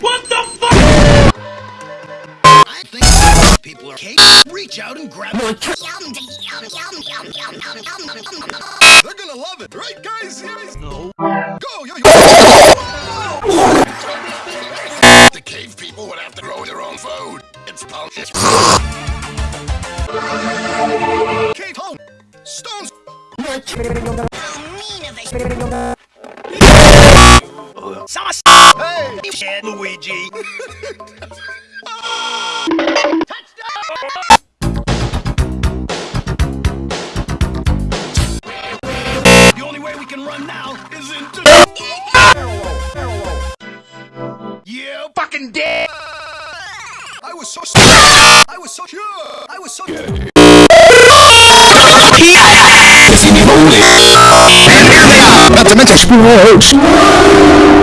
What the fuck? I think people are cake. Reach out and grab it. They're gonna love it, right, guys? Yes. No. Go, yo, yo. the cave people would have to grow their own food. It's pumpkin. Cave home. Stones. Hey! Shit, Luigi. The only way we can run now is into. Yeah, Fucking dead. I was so. I was so sure. I was so. Not to mention sports.